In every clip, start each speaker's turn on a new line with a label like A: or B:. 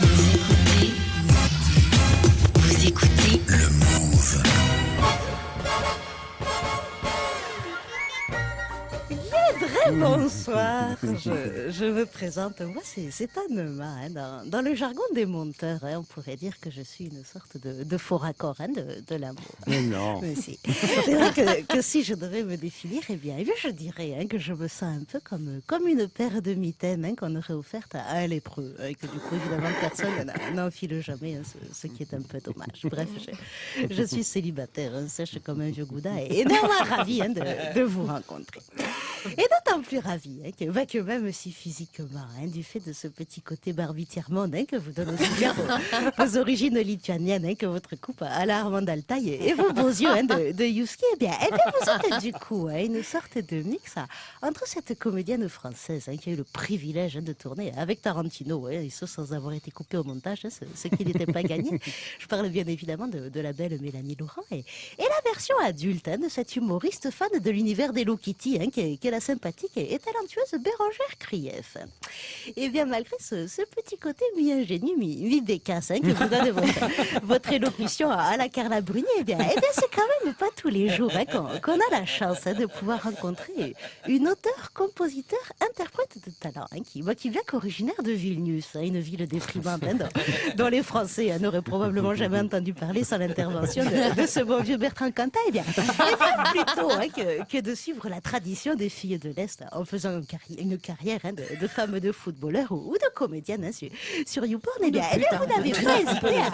A: Vous
B: Très bonsoir, je, je me présente, moi c'est Anema, hein, dans, dans le jargon des monteurs, hein, on pourrait dire que je suis une sorte de, de faux raccord hein, de, de l'amour.
C: Mais non.
B: Mais si. C'est vrai que, que si je devais me définir, eh bien, eh bien, je dirais hein, que je me sens un peu comme, comme une paire de mitaines qu'on aurait offerte à un lépreux, et que du coup, évidemment, personne n'en- n'enfile jamais, ce, ce qui est un peu dommage. Bref, je, je suis célibataire, sèche comme un vieux gouda, et ravie hein, de, de vous rencontrer. Et d'autant plus ravie hein, que, bah, que même si physiquement, hein, du fait de ce petit côté barbitière-monde hein, que vous donne aussi bien vos, vos origines lituaniennes, hein, que votre coupe à la Armande Altaï et vos beaux yeux de, de Yuski, eh bien, eh bien, vous êtes du coup une sorte de mix entre cette comédienne française qui a eu le privilège de tourner avec Tarantino, et ce sans avoir été coupé au montage, ce, ce qui n'était pas gagné. Je parle bien évidemment de, de la belle Mélanie Laurent et, et la version adulte de cette humoriste fan de l'univers d'Hello Kitty, qui, qui la sympathique et, talentueuse Bérangère Krief. Et bien malgré ce, ce petit côté mi-ingénu, mi- mi-bécasse, hein, qui vous donne votre, votre élocution à la Carla Bruni, eh bien, eh bien c'est quand même pas tous les jours hein, qu'on a la chance hein, de pouvoir rencontrer une auteure, compositeur, interprète de talent, hein, qui, bah, qui vient qu'originaire de Vilnius, une ville déprimante dont, dont les Français n'auraient probablement jamais entendu parler sans l'intervention de, de ce bon vieux Bertrand Cantat. Eh bien, eh bien plutôt que, que de suivre la tradition des filles de l'Est en faisant une, carri- une carrière hein, de, de femme de footballeur ou, ou de comédienne hein, sur, sur YouPorn. Eh bien, eh bien, vous n'avez pas hésité à,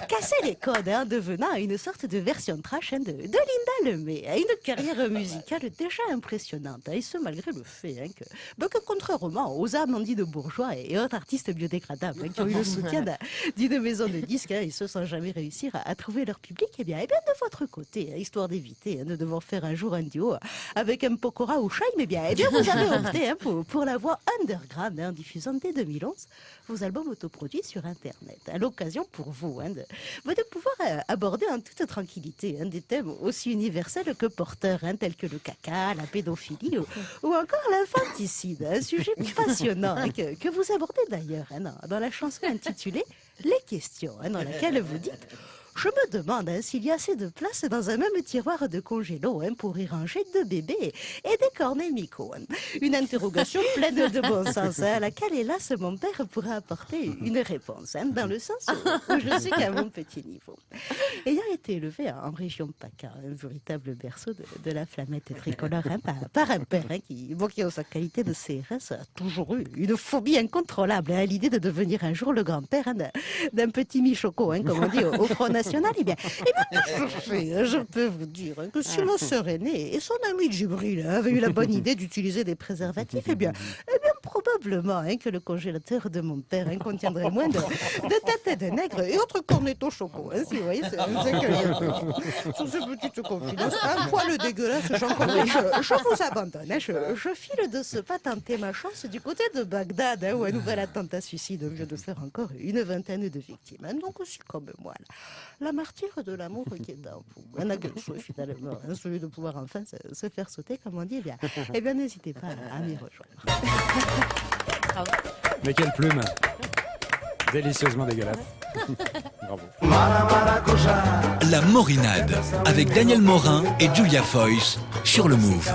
B: à casser les codes hein, en devenant une sorte de version trash de, de Linda Lemay. Une carrière musicale déjà impressionnante. et ce, malgré le fait que, bah, que, contrairement aux Amandine Bourgeois et autres artistes biodégradables qui ont eu le soutien d'un- d'une maison de disques, et ce sans jamais réussir à, à trouver leur public, eh bien, eh bien de votre côté, histoire d'éviter de devoir faire un jour un duo avec un Pokora ou Shaim, eh bien, eh bien vous avez opté hein, pour, la voix underground hein, en diffusant dès 2011 vos albums autoproduits sur Internet. À l'occasion pour vous hein, de, bah, pouvoir euh, aborder en toute tranquillité hein, des thèmes aussi universels que porteurs, hein, tels que le caca, la pédophilie ou, encore l'infanticide, un sujet passionnant hein, que, que vous abordez d'ailleurs hein, dans, la chanson intitulée Les questions, hein, dans laquelle vous dites je me demande hein, s'il y a assez de place dans un même tiroir de congélo hein, pour y ranger deux bébés et des cornets Miko. hein. Une interrogation pleine de bon sens hein, à laquelle, hélas, mon père pourra apporter une réponse, hein, dans le sens où, où je suis qu'à mon petit niveau. Ayant été élevé en région PACA, un véritable berceau de, de la flamette tricolore, hein, par, par un père hein, qui, bon, qui, en sa qualité de CRS, a toujours eu une phobie incontrôlable hein, à l'idée de devenir un jour le grand-père hein, d'un- petit michoco, hein, comme on dit au, au Front National. Eh bien, eh bien, que je, fais, hein, je peux vous dire hein, que si ma sœur aînée et son ami Djibril avaient eu la bonne idée d'utiliser des préservatifs, eh bien, eh bien probablement hein, que le congélateur de mon père hein, contiendrait moins de, de têtes de nègre et autres cornetos choco. Hein, si vous voyez, c'est c'est ce que. Sur ces petites confidences, un poil dégueulasse, j'en. Je, je vous abandonne. je, file de ce pas tenter ma chance du côté de Bagdad, où un nouvel attentat suicide vient de faire encore une vingtaine de victimes. donc aussi comme moi, la, martyre de l'amour qui est en vous. Un n'a qu'un souhait finalement, celui de pouvoir enfin se, faire sauter, comme on dit. Eh bien, eh n'hésitez pas à, à m'y rejoindre.
C: Mais quelle plume Délicieusement dégueulasse. Bravo.
D: La Morinade avec Daniel Morin et Julia Foyce sur le Move.